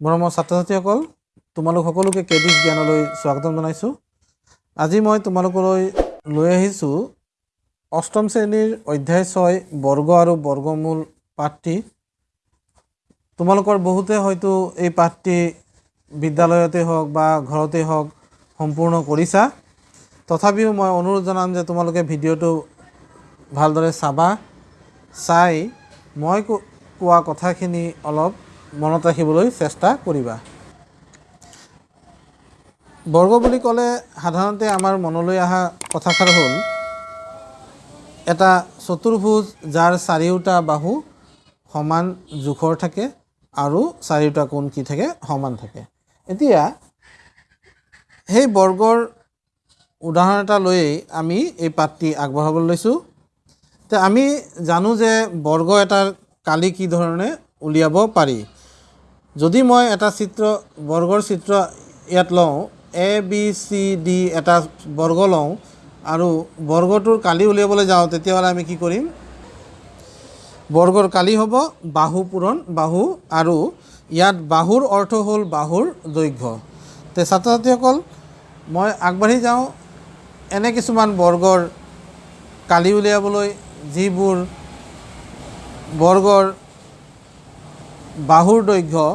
মৰমৰ ছাত্ৰ ছাত্ৰীসকল তোমালোক সকলোকে কেডিছ জ্ঞানলৈ স্বাগতম জনাইছোঁ। আজি মই তোমালোকলৈ লৈ আহিছোঁ অষ্টম শ্ৰেণীৰ অধ্যায় ছয় বৰ্গ আৰু বৰ্গমূল পাঠটি। তোমালোকৰ বহুতে হয়তো এই পাঠটি বিদ্যালয়তে হওক বা ঘৰতে হওক সম্পূৰ্ণ কৰিছা। তথাপিও মই অনুৰোধ জনাম যে তোমালোকে ভিডিঅ'টো ভালদৰে চাবা চাই মই কো- কোৱা কথাখিনি অলপ মনত ৰাখিবলৈ চেষ্টা কৰিবা। বৰ্গ বুলি ক'লে সাধাৰণতে আমাৰ মনলৈ অহা কথাষাৰ হ'ল এটা চতুৰ্ভুজ যাৰ চাৰিওটা বাহু সমান জোখৰ থাকে আৰু চাৰিওটা কোণ কি থাকে সমান থাকে। এতিয়া সেই বৰ্গৰ উদাহৰণ এটা লৈয়ে আমি এই পাঠটি আগবঢ়াবলৈ লৈছোঁ। তে আমি জানো যে বৰ্গ এটাৰ কালি কি ধৰণে উলিয়াব পাৰি। যদি মই এটা চিত্ৰ বৰ্গৰ চিত্ৰ ইয়াত লওঁ এ বি চি ডি এটা বৰ্গ লওঁ আৰু বৰ্গটোৰ কালি উলিয়াবলৈ যাওঁ তেতিয়াহ'লে আমি কি কৰিম? বৰ্গৰ কালি হ'ব বাহু পূৰণ বাহু আৰু ইয়াত বাহুৰ অৰ্থ হ'ল বাহুৰ দৈৰ্ঘ্য। তে ছাত্ৰ ছাত্ৰীসকল মই আগবাঢ়ি যাওঁ। এনে কিছুমান বৰ্গৰ কালি উলিয়াবলৈ যিবোৰ বৰ্গৰ বাহুৰ দৈৰ্ঘ্য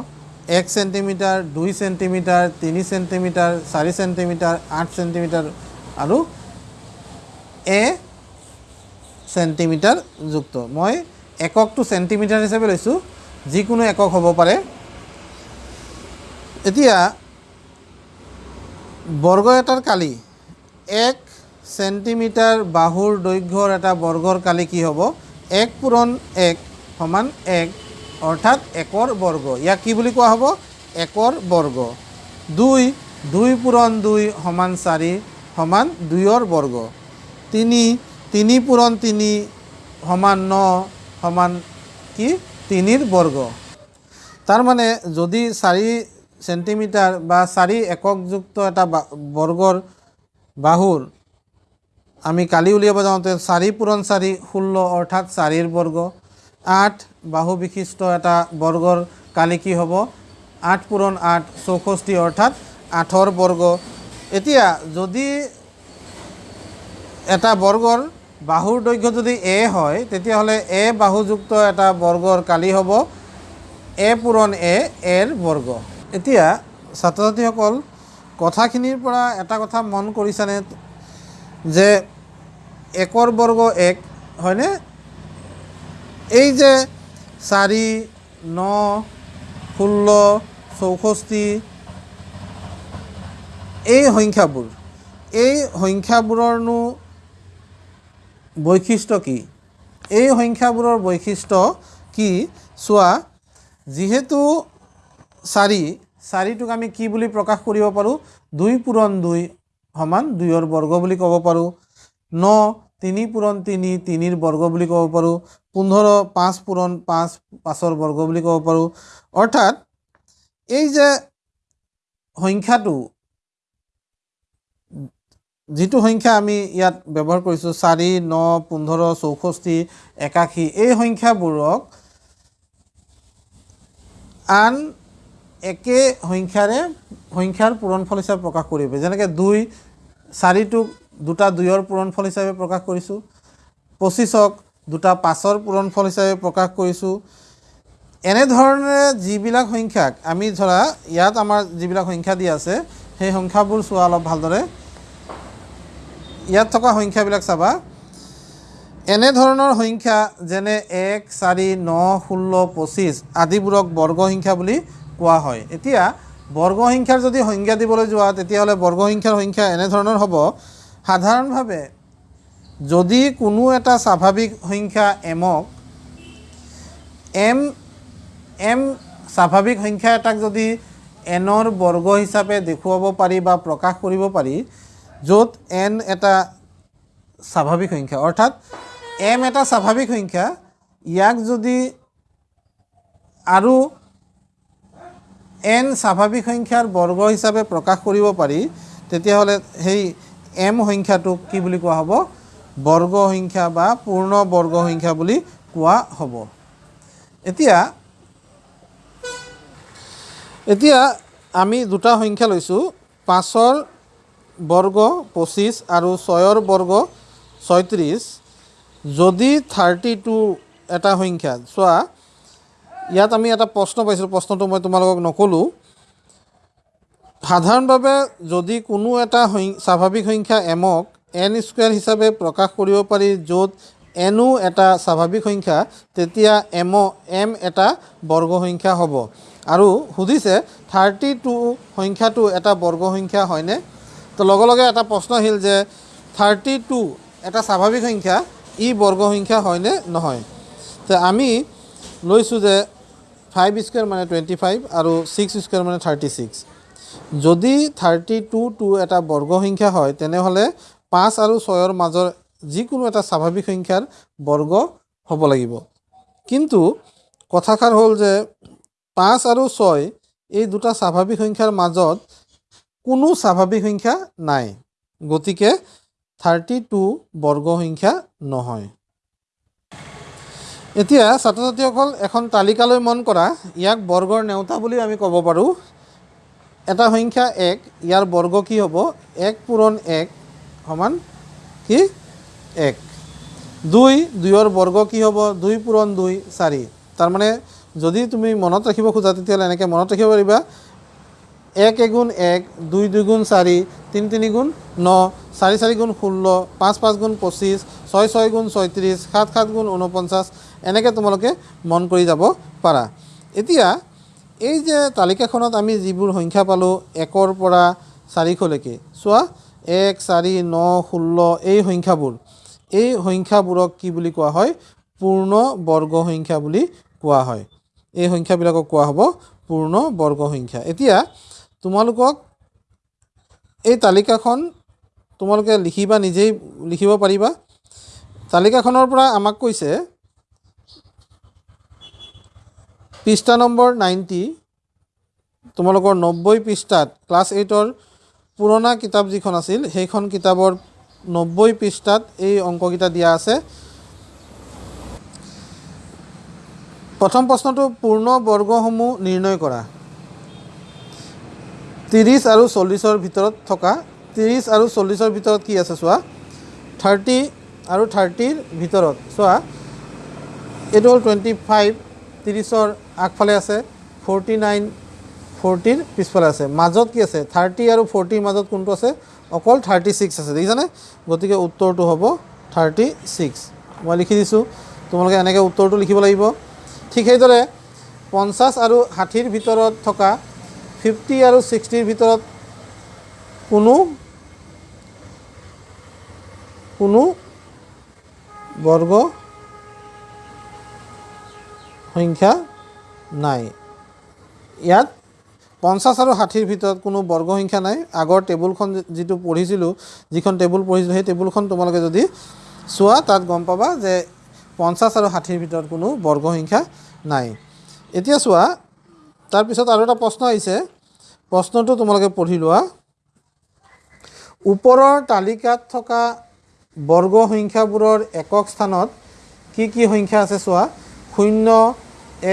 এক চেণ্টিমিটাৰ দুই চেণ্টিমিটাৰ তিনি চেণ্টিমিটাৰ চাৰি চেণ্টিমিটাৰ আঠ চেণ্টিমিটাৰ আৰু এ চেণ্টিমিটাৰ যুক্ত। মই এককটো চেণ্টিমিটাৰ হিচাপে লৈছোঁ যিকোনো একক হ'ব পাৰে। এতিয়া বৰ্গ এটাৰ কালি এক চেণ্টিমিটাৰ বাহুৰ দৈৰ্ঘ্যৰ এটা বৰ্গৰ কালি কি হ'ব? এক পূৰণ এক সমান এক অৰ্থাৎ একৰ বৰ্গ। ইয়াক কি বুলি কোৱা হ'ব? একৰ বৰ্গ। দুই দুই পূৰণ দুই সমান চাৰি সমান দুইৰ বৰ্গ। তিনি তিনি পূৰণ তিনি সমান ন সমান কি? তিনিৰ বৰ্গ। তাৰমানে যদি চাৰি চেণ্টিমিটাৰ বা চাৰি এককযুক্ত এটা বৰ্গৰ বাহুৰ আমি কালি উলিয়াব যাওঁতে চাৰি পূৰণ চাৰি ষোল্ল অৰ্থাৎ চাৰিৰ বৰ্গ। আঠ বাহু বিশিষ্ট এটা বৰ্গৰ কালি কি হ'ব। আঠ পূৰণ আঠ চৌষষ্ঠি অৰ্থাৎ আঠৰ বৰ্গ। এতিয়া যদি এটা বৰ্গৰ বাহুৰ দৈৰ্ঘ্য যদি এ হয় তেতিয়াহ'লে এ বাহুযুক্ত এটা বৰ্গৰ কালি হ'ব। এ পূৰণ এ এৰ বৰ্গ। এতিয়া ছাত্ৰ ছাত্ৰীসকল কথাখিনিৰ পৰা এটা কথা মন কৰিছানে? যে একৰ বৰ্গ এক হয়নে? এই যে চাৰি ন ষোল্ল চৌষষ্ঠি এই সংখ্যাবোৰ এই সংখ্যাবোৰৰনো বৈশিষ্ট্য কি? এই সংখ্যাবোৰৰ বৈশিষ্ট্য কি? চোৱা যিহেতু চাৰি চাৰিটোক আমি কি বুলি প্ৰকাশ কৰিব পাৰোঁ? দুই পূৰণ দুই সমান দুইৰ বৰ্গ বুলি ক'ব পাৰোঁ। ন তিনি পূৰণ তিনি তিনিৰ বৰ্গ বুলি ক'ব পাৰোঁ। পোন্ধৰ পাঁচ পূৰণ পাঁচ পাঁচৰ বৰ্গ বুলি ক'ব পাৰোঁ। অৰ্থাৎ এই যে সংখ্যাটো যিটো সংখ্যা আমি ইয়াত ব্যৱহাৰ কৰিছোঁ চাৰি ন পোন্ধৰ চৌষষ্ঠি একাশী এই সংখ্যাবোৰক আন একে সংখ্যাৰে সংখ্যাৰ পূৰণফল হিচাপে প্ৰকাশ কৰিব। যেনেকৈ দুই চাৰিটোক দুটা দুইৰ পূৰণফল হিচাপে প্ৰকাশ কৰিছোঁ পঁচিছক দুটা পাঁচৰ পূৰণফল হিচাপে প্ৰকাশ কৰিছোঁ। এনেধৰণে যিবিলাক সংখ্যাক আমি ধৰা ইয়াত আমাৰ যিবিলাক সংখ্যা দিয়া আছে সেই সংখ্যাবোৰ চোৱা অলপ ভালদৰে। ইয়াত থকা সংখ্যাবিলাক চাবা। এনেধৰণৰ সংখ্যা যেনে এক চাৰি ন ষোল্ল পঁচিছ আদিবোৰক বৰ্গ সংখ্যা বুলি কোৱা হয়। এতিয়া বৰ্গ সংখ্যাৰ যদি সংজ্ঞা দিবলৈ যোৱা তেতিয়াহ'লে বৰ্গ সংখ্যাৰ সংখ্যা এনেধৰণৰ হ'ব। সাধাৰণভাৱে যদি কোনো এটা স্বাভাৱিক সংখ্যা এমক এম এম স্বাভাৱিক সংখ্যা এটাক যদি এনৰ বৰ্গ হিচাপে দেখুৱাব পাৰি বা প্ৰকাশ কৰিব পাৰি য'ত এন এটা স্বাভাৱিক সংখ্যা অৰ্থাৎ এম এটা স্বাভাৱিক সংখ্যা ইয়াক যদি আৰু এন স্বাভাৱিক সংখ্যাৰ বৰ্গ হিচাপে প্ৰকাশ কৰিব পাৰি তেতিয়াহ'লে সেই এম সংখ্যাটোক কি বুলি কোৱা হ'ব? বৰ্গ সংখ্যা বা পূৰ্ণ বৰ্গ সংখ্যা বুলি কোৱা হ'ব। এতিয়া এতিয়া আমি দুটা সংখ্যা লৈছোঁ পাঁচৰ বৰ্গ পঁচিছ আৰু ছয়ৰ বৰ্গ ছয়ত্ৰিছ। যদি থাৰ্টি টু এটা সংখ্যা চোৱা ইয়াত আমি এটা প্ৰশ্ন পাইছিলোঁ প্ৰশ্নটো মই তোমালোকক নক'লোঁ। সাধাৰণভাৱে যদি কোনো এটা স্বাভাৱিক সংখ্যা এমক এন স্কুৱেৰ হিচাপে প্ৰকাশ কৰিব পাৰি য'ত এনো এটা স্বাভাৱিক সংখ্যা তেতিয়া এম এম এটা বৰ্গ সংখ্যা হ'ব। আৰু সুধিছে থাৰ্টি টু সংখ্যাটো এটা বৰ্গ সংখ্যা হয়নে? তো লগে লগে এটা প্ৰশ্ন আহিল যে থাৰ্টি টু এটা স্বাভাৱিক সংখ্যা ই বৰ্গ সংখ্যা হয়নে নহয়? তো আমি লৈছোঁ যে ফাইভ স্কুৱেৰ মানে টুৱেণ্টি ফাইভ আৰু ছিক্স স্কুৱেৰ মানে থাৰ্টি ছিক্স। যদি থাৰ্টি টু টু এটা বৰ্গ সংখ্যা হয় তেনেহ'লে পাঁচ আৰু ছয়ৰ মাজৰ যিকোনো এটা স্বাভাৱিক সংখ্যাৰ বৰ্গ হ'ব লাগিব। কিন্তু কথাষাৰ হ'ল যে পাঁচ আৰু ছয় এই দুটা স্বাভাৱিক সংখ্যাৰ মাজত কোনো স্বাভাৱিক সংখ্যা নাই গতিকে থাৰ্টি টু বৰ্গ সংখ্যা নহয়। এতিয়া ছাত্ৰ ছাত্ৰীসকল এখন তালিকালৈ মন কৰা ইয়াক বৰ্গৰ নেওতা বুলি আমি ক'ব পাৰোঁ। এটা সংখ্যা এক ইয়াৰ বৰ্গ কি হ'ব? এক পূৰণ এক সমান কি? এক। দুই দুইৰ বৰ্গ কি হ'ব? দুই পূৰণ দুই চাৰি। তাৰমানে যদি তুমি মনত ৰাখিব খোজা তেতিয়াহ'লে এনেকৈ মনত ৰাখিব পাৰিবা। এক এগুণ এক দুই দুই গুণ চাৰি তিনি তিনি গুণ ন চাৰি চাৰি গুণ ষোল্ল পাঁচ পাঁচ গুণ পঁচিছ ছয় ছয় গুণ ছয়ত্ৰিছ সাত সাত গুণ ঊনপঞ্চাছ এনেকৈ তোমালোকে মন কৰি যাব পাৰা। এতিয়া এই যে তালিকাখনত আমি যিবোৰ সংখ্যা পালোঁ একৰ পৰা চাৰিশলৈকে চোৱা এক চাৰি ন ষোল্ল এই সংখ্যাবোৰ। এই সংখ্যাবোৰক কি বুলি কোৱা হয়? পূৰ্ণ বৰ্গ সংখ্যা বুলি কোৱা হয়। এই সংখ্যাবিলাকক কোৱা হ'ব পূৰ্ণ বৰ্গ সংখ্যা। এতিয়া তোমালোকক এই তালিকাখন তোমালোকে লিখিবা নিজেই লিখিব পাৰিবা। তালিকাখনৰ পৰা আমাক কৈছে পৃষ্ঠা নম্বৰ নাইণ্টি তোমালোকৰ নব্বৈ পৃষ্ঠাত ক্লাছ এইটৰ পুৰণা কিতাপ যিখন আছিল সেইখন কিতাপৰ নব্বৈ পৃষ্ঠাত এই অংককেইটা দিয়া আছে। প্ৰথম প্ৰশ্নটো পূৰ্ণ বৰ্গসমূহ নিৰ্ণয় কৰা। ত্ৰিছ আৰু চল্লিছৰ ভিতৰত থকা ত্ৰিছ আৰু চল্লিছৰ ভিতৰত কি আছে চোৱা? থাৰ্টি আৰু থাৰ্টিৰ ভিতৰত চোৱা এইটো হ'ল টুৱেণ্টি ফাইভ ত্ৰিছৰ আগফালে আছে ফৰ্টি নাইন ফৰ্টিৰ পিছফালে আছে। মাজত কি আছে? থাৰ্টি আৰু ফৰ্টিৰ মাজত কোনটো আছে? অকল থাৰ্টি ছিক্স আছে। দেখিছানে? গতিকে উত্তৰটো হ'ব থাৰ্টি ছিক্স। মই লিখি দিছোঁ। তোমালোকে এনেকৈ উত্তৰটো লিখিব লাগিব। ঠিক সেইদৰে পঞ্চাছ আৰু ষাঠিৰ ভিতৰত থকা ফিফটি আৰু ছিক্সটিৰ ভিতৰত কোনো কোনো বৰ্গ সংখ্যা নাই। ইয়াত পঞ্চাছ আৰু ষাঠিৰ ভিতৰত কোনো বৰ্গ সংখ্যা নাই। আগৰ টেবুলখন যিটো পঢ়িছিলোঁ যিখন টেবুল পঢ়িছিলোঁ সেই টেবুলখন তোমালোকে যদি চোৱা তাত গম পাবা যে পঞ্চাছ আৰু ষাঠিৰ ভিতৰত কোনো বৰ্গ সংখ্যা নাই। এতিয়া চোৱা তাৰপিছত আৰু এটা প্ৰশ্ন আহিছে। প্ৰশ্নটো তোমালোকে পঢ়ি লোৱা। ওপৰৰ তালিকাত থকা বৰ্গ সংখ্যাবোৰৰ একক স্থানত কি কি সংখ্যা আছে চোৱা। শূন্য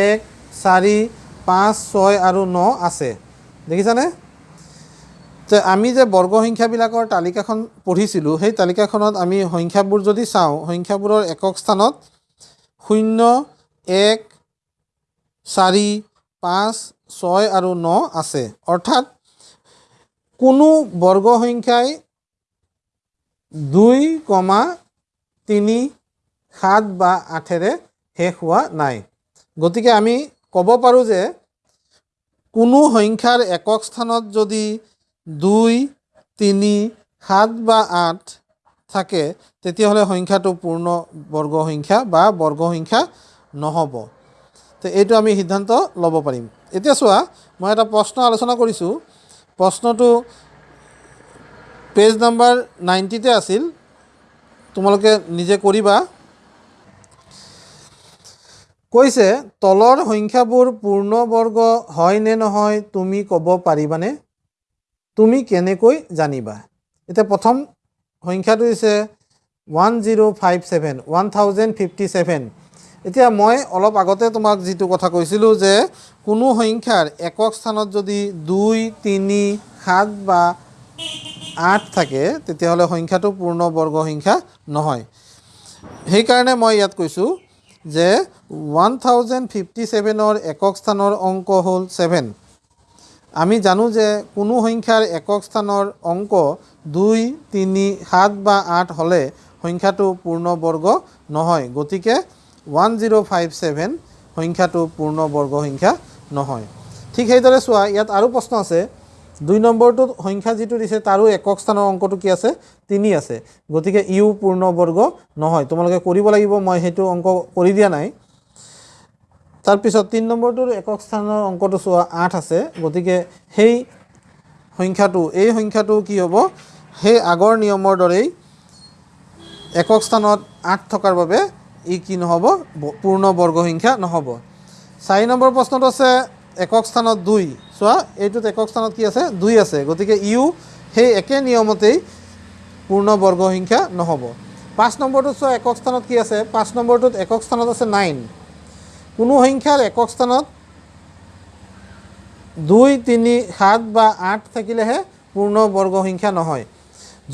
এক চাৰি পাঁচ ছয় আৰু ন আছে। দেখিছানে? যে আমি যে বৰ্গ সংখ্যাবিলাকৰ তালিকাখন পঢ়িছিলোঁ সেই তালিকাখনত আমি সংখ্যাবোৰ যদি চাওঁ সংখ্যাবোৰৰ একক স্থানত শূন্য এক চাৰি পাঁচ ছয় আৰু ন আছে। অৰ্থাৎ কোনো বৰ্গ সংখ্যাই দুই কমা তিনি সাত বা আঠেৰে শেষ হোৱা নাই। গতিকে আমি ক'ব পাৰোঁ যে কোনো সংখ্যাৰ একক স্থানত যদি দুই তিনি সাত বা আঠ থাকে তেতিয়াহ'লে সংখ্যাটো পূৰ্ণ বৰ্গ সংখ্যা বা বৰ্গ সংখ্যা নহ'ব। তো এইটো আমি সিদ্ধান্ত ল'ব পাৰিম। এতিয়া চোৱা মই এটা প্ৰশ্ন আলোচনা কৰিছোঁ। প্ৰশ্নটো পেজ নাম্বাৰ নাইণ্টিতে আছিল। তোমালোকে নিজে কৰিবা। কৈছে তলৰ সংখ্যাবোৰ পূৰ্ণবৰ্গ হয় নে নহয় তুমি ক'ব পাৰিবানে? তুমি কেনেকৈ জানিবা? এতিয়া প্ৰথম সংখ্যাটো হৈছে one zero' five seven one thousand fifty seven. এতিয়া মই অলপ আগতে তোমাক যিটো কথা কৈছিলোঁ যে কোনো সংখ্যাৰ একক স্থানত যদি দুই তিনি সাত বা আঠ থাকে তেতিয়াহ'লে সংখ্যাটো পূৰ্ণ বৰ্গ সংখ্যা নহয়। সেইকাৰণে মই ইয়াত কৈছোঁ যে ওৱান থাউজেণ্ড ফিফটি ছেভেনৰ একক স্থানৰ অংক হ'ল ছেভেন আমি জানো যে কোনো সংখ্যাৰ একক স্থানৰ অংক দুই তিনি সাত বা আঠ হ'লে সংখ্যাটো পূৰ্ণ বৰ্গ নহয়। গতিকে ওৱান জিৰ' ফাইভ ছেভেন সংখ্যাটো পূৰ্ণ বৰ্গ সংখ্যা নহয়। ঠিক সেইদৰে চোৱা ইয়াত আৰু প্ৰশ্ন আছে। দুই নম্বৰটোত সংখ্যা যিটো দিছে তাৰো একক স্থানৰ অংকটো কি আছে? তিনি আছে। গতিকে ইও পূৰ্ণ বৰ্গ নহয়। তোমালোকে কৰিব লাগিব মই সেইটো অংক কৰি দিয়া নাই। তাৰপিছত তিনি নম্বৰটোৰ একক স্থানৰ অংকটো চোৱা আঠ আছে। গতিকে সেই সংখ্যাটো এই সংখ্যাটো কি হ'ব? সেই আগৰ নিয়মৰ দৰেই একক স্থানত আঠ থকাৰ বাবে ই কি নহ'ব? পূৰ্ণ বৰ্গ সংখ্যা নহ'ব। চাৰি নম্বৰ প্ৰশ্নটো আছে একক স্থানত দুই। চোৱা এইটোত একক স্থানত কি আছে? দুই আছে। গতিকে ইও সেই একে নিয়মতেই পূৰ্ণ বৰ্গ সংখ্যা নহ'ব। পাঁচ নম্বৰটোত চোৱা একক স্থানত কি আছে? পাঁচ নম্বৰটোত একক স্থানত আছে নাইন। কোনো সংখ্যাৰ একক স্থানত দুই তিনি সাত বা আঠ থাকিলেহে পূৰ্ণ বৰ্গ সংখ্যা নহয়।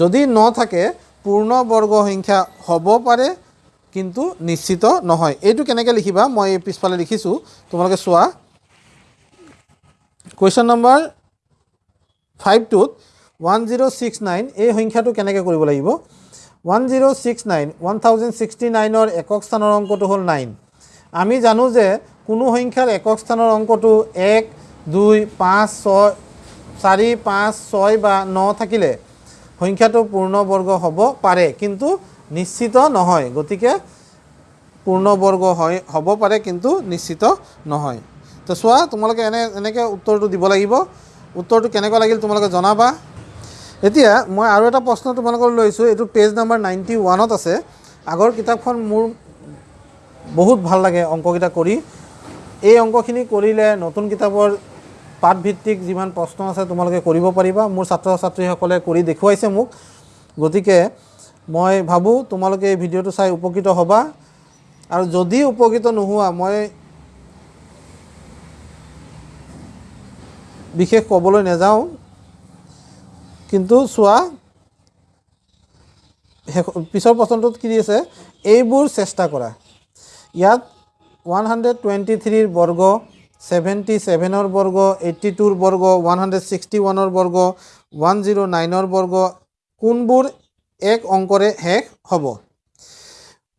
যদি ন থাকে পূৰ্ণ বৰ্গ সংখ্যা হ'ব পাৰে কিন্তু নিশ্চিত নহয়। এইটো কেনেকৈ লিখিবা? মই এই পিছফালে লিখিছোঁ। তোমালোকে চোৱা। কুৱেশ্যন নম্বৰ ফাইভটোত ওৱান জিৰ' ছিক্স নাইন এই সংখ্যাটো কেনেকৈ কৰিব লাগিব? One zero' six nine one thousand sixty নাইনৰ একক স্থানৰ অংকটো হ'ল নাইন আমি জানো যে কোনো সংখ্যাৰ একক স্থানৰ অংকটো এক দুই পাঁচ ছয় চাৰি পাঁচ ছয় বা ন থাকিলে সংখ্যাটো পূৰ্ণ বৰ্গ হ'ব পাৰে কিন্তু নিশ্চিত নহয়। গতিকে পূৰ্ণ বৰ্গ হয় হ'ব পাৰে কিন্তু নিশ্চিত নহয়। তো চোৱা তোমালোকে এনে এনেকৈ উত্তৰটো দিব লাগিব। উত্তৰটো কেনেকুৱা লাগিল তোমালোকে জনাবা। এতিয়া মই আৰু এটা প্ৰশ্ন তোমালোকৰ লৈছোঁ। এইটো পেজ নাম্বাৰ নাইণ্টি ওৱানত আছে। আগৰ কিতাপখন মোৰ বহুত ভাল লাগে অংককেইটা কৰি। এই অংকখিনি কৰিলে নতুন কিতাপৰ পাঠভিত্তিক যিমান প্ৰশ্ন আছে তোমালোকে কৰিব পাৰিবা। মোৰ ছাত্ৰ ছাত্ৰীসকলে কৰি দেখুৱাইছে মোক। গতিকে মই ভাবোঁ তোমালোকে এই ভিডিঅ'টো চাই উপকৃত হ'বা। আৰু যদি উপকৃত নোহোৱা মই বিশেষ ক'বলৈ নাযাওঁ। কিন্তু চোৱা শেষ পিছৰ প্ৰশ্নটোত কি আছে? এইবোৰ চেষ্টা কৰা। ইয়াত ওৱান হাণ্ড্ৰেড টুৱেণ্টি থ্ৰীৰ বৰ্গ ছেভেণ্টি ছেভেনৰ বৰ্গ এইট্টি টুৰ বৰ্গ ওৱান হাণ্ড্ৰেড ছিক্সটি ওৱানৰ বৰ্গ ওৱান জিৰ' নাইনৰ বৰ্গ কোনবোৰ এক অংকৰে শেষ হ'ব?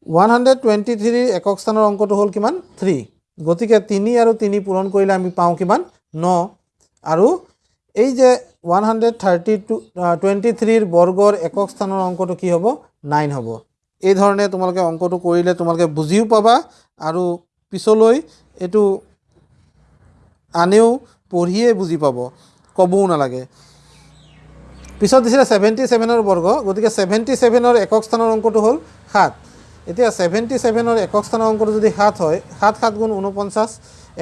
ওৱান হাণ্ড্ৰেড টুৱেণ্টি থ্ৰীৰ একক স্থানৰ অংকটো হ'ল কিমান? থ্ৰী গতিকে তিনি আৰু তিনি পূৰণ কৰিলে আমি পাওঁ কিমান? ন। আৰু এই যে one hundred thirty two twenty থ্ৰীৰ বৰ্গৰ একক স্থানৰ অংকটো কি হ'ব? নাইন হ'ব। এই ধৰণে তোমালোকে অংকটো কৰিলে তোমালোকে বুজিও পাবা আৰু পিছলৈ এইটো আনেও পঢ়িয়ে বুজি পাব ক'বও নালাগে। পিছত দিছিলে ছেভেণ্টি ছেভেনৰ বৰ্গ গতিকে ছেভেণ্টি ছেভেনৰ একক স্থানৰ অংকটো হ'ল সাত। এতিয়া ছেভেণ্টি ছেভেনৰ একক স্থানৰ অংকটো যদি সাত হয় সাত সাত গুণ ঊনপঞ্চাছ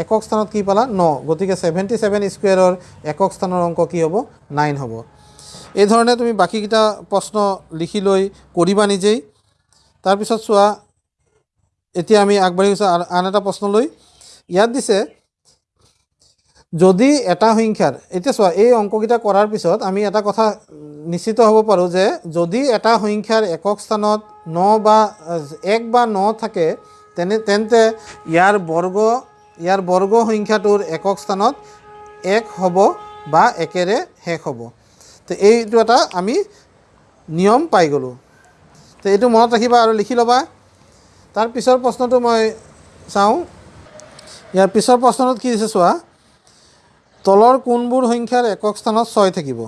একক স্থানত কি পালা? ন। গতিকে ছেভেণ্টি ছেভেন স্কুৱেৰৰ একক স্থানৰ অংক কি হ'ব? নাইন হ'ব। এই ধৰণে তুমি বাকীকেইটা প্ৰশ্ন লিখি লৈ কৰিবা নিজেই। তাৰপিছত চোৱা এতিয়া আমি আগবাঢ়ি গৈছোঁ আন- এটা প্ৰশ্নলৈ ইয়াত দিছে যদি এটা সংখ্যাৰ এতিয়া চোৱা এই অংককেইটা কৰাৰ পিছত আমি এটা কথা নিশ্চিত হ'ব পাৰোঁ যে যদি এটা সংখ্যাৰ একক স্থানত ন বা এক বা ন থাকে তেনে তেন্তে ইয়াৰ বৰ্গ ইয়াৰ বৰ্গ সংখ্যাটোৰ একক স্থানত এক হ'ব বা একেৰে শেষ হ'ব। তো এইটো এটা আমি নিয়ম পাই গ'লোঁ। তো এইটো মনত ৰাখিবা আৰু লিখি ল'বা। তাৰ পিছৰ প্ৰশ্নটো মই চাওঁ। ইয়াৰ পিছৰ প্ৰশ্নটোত কি দিছে চোৱা? তলৰ কোনবোৰ সংখ্যাৰ একক স্থানত ছয় থাকিব।